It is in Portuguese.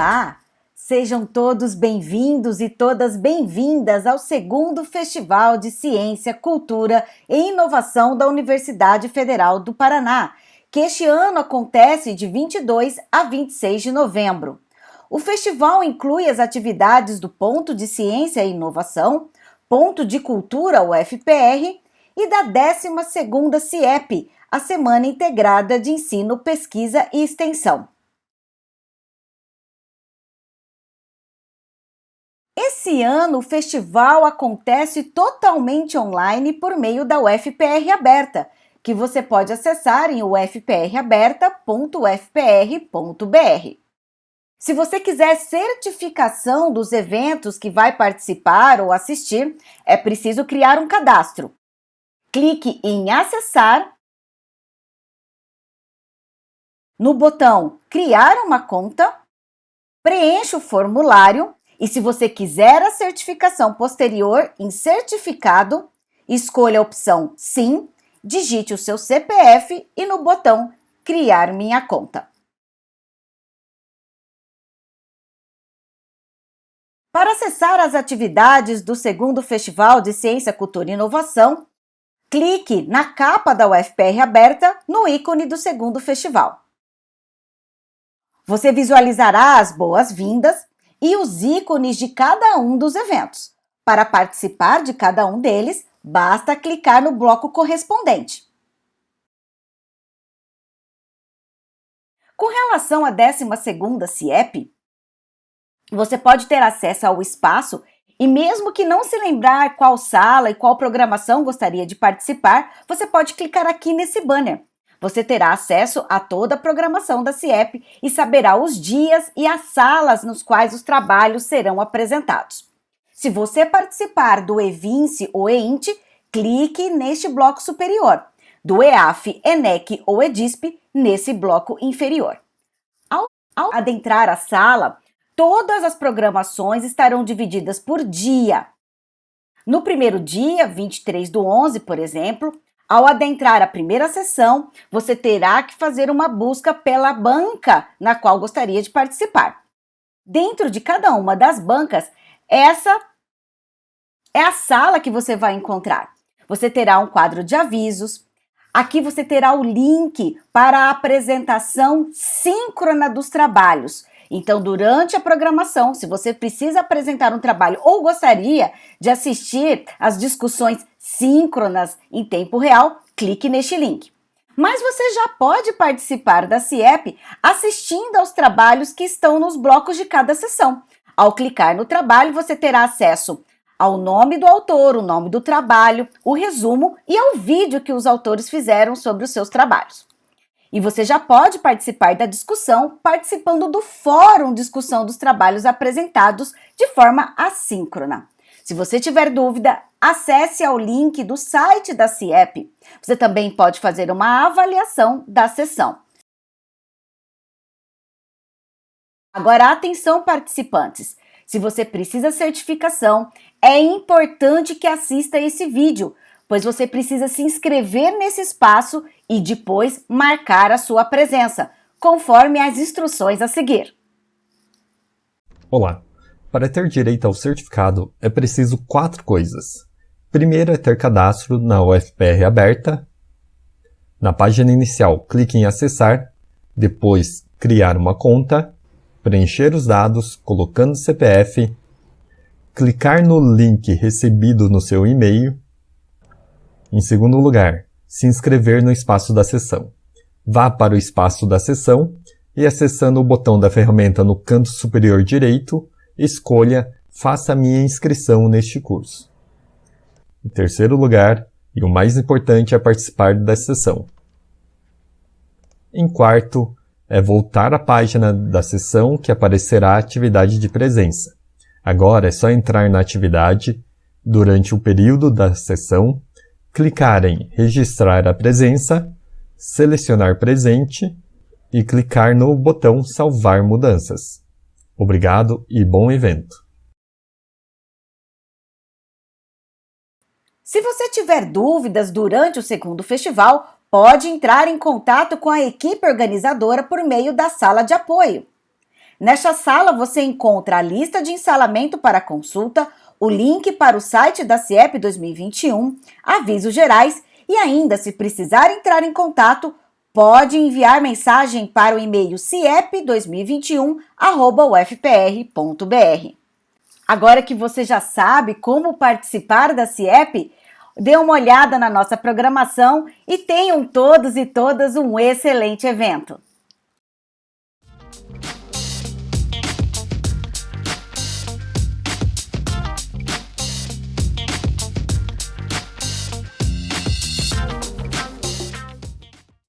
Olá! Sejam todos bem-vindos e todas bem-vindas ao segundo Festival de Ciência, Cultura e Inovação da Universidade Federal do Paraná, que este ano acontece de 22 a 26 de novembro. O festival inclui as atividades do Ponto de Ciência e Inovação, Ponto de Cultura UFPR e da 12ª CIEP, a Semana Integrada de Ensino, Pesquisa e Extensão. Esse ano o festival acontece totalmente online por meio da UFPR Aberta, que você pode acessar em ufpraberta.ufpr.br. Se você quiser certificação dos eventos que vai participar ou assistir, é preciso criar um cadastro. Clique em Acessar, no botão Criar uma conta, preencha o formulário e se você quiser a certificação posterior em certificado, escolha a opção Sim, digite o seu CPF e no botão Criar minha conta. Para acessar as atividades do segundo Festival de Ciência, Cultura e Inovação, clique na capa da UFPR aberta no ícone do segundo festival. Você visualizará as boas-vindas e os ícones de cada um dos eventos. Para participar de cada um deles, basta clicar no bloco correspondente. Com relação à 12ª CIEP, você pode ter acesso ao espaço e mesmo que não se lembrar qual sala e qual programação gostaria de participar, você pode clicar aqui nesse banner. Você terá acesso a toda a programação da CIEP e saberá os dias e as salas nos quais os trabalhos serão apresentados. Se você participar do EVINCE ou EINT, clique neste bloco superior, do EAF, ENEC ou EDISP nesse bloco inferior. Ao, ao adentrar a sala, todas as programações estarão divididas por dia. No primeiro dia, 23 do 11, por exemplo, ao adentrar a primeira sessão, você terá que fazer uma busca pela banca na qual gostaria de participar. Dentro de cada uma das bancas, essa é a sala que você vai encontrar. Você terá um quadro de avisos. Aqui você terá o link para a apresentação síncrona dos trabalhos. Então, durante a programação, se você precisa apresentar um trabalho ou gostaria de assistir às discussões síncronas em tempo real, clique neste link. Mas você já pode participar da CIEP assistindo aos trabalhos que estão nos blocos de cada sessão. Ao clicar no trabalho, você terá acesso ao nome do autor, o nome do trabalho, o resumo e ao vídeo que os autores fizeram sobre os seus trabalhos. E você já pode participar da discussão participando do fórum discussão dos trabalhos apresentados de forma assíncrona. Se você tiver dúvida, acesse ao link do site da CIEP. Você também pode fazer uma avaliação da sessão. Agora, atenção participantes! Se você precisa certificação, é importante que assista esse vídeo, pois você precisa se inscrever nesse espaço e depois marcar a sua presença, conforme as instruções a seguir. Olá! Para ter direito ao certificado, é preciso quatro coisas. Primeiro é ter cadastro na UFPR aberta. Na página inicial, clique em Acessar, depois Criar uma conta, preencher os dados colocando CPF, clicar no link recebido no seu e-mail. Em segundo lugar, se inscrever no espaço da sessão. Vá para o espaço da sessão e acessando o botão da ferramenta no canto superior direito, escolha Faça minha inscrição neste curso. Em terceiro lugar, e o mais importante é participar da sessão. Em quarto, é voltar à página da sessão que aparecerá a atividade de presença. Agora é só entrar na atividade durante o período da sessão clicar em Registrar a presença, selecionar presente e clicar no botão Salvar mudanças. Obrigado e bom evento! Se você tiver dúvidas durante o segundo festival, pode entrar em contato com a equipe organizadora por meio da sala de apoio. Nesta sala você encontra a lista de ensalamento para consulta, o link para o site da CIEP 2021, avisos gerais e ainda, se precisar entrar em contato, pode enviar mensagem para o e-mail ciep2021@ufpr.br. Agora que você já sabe como participar da CIEP, dê uma olhada na nossa programação e tenham todos e todas um excelente evento.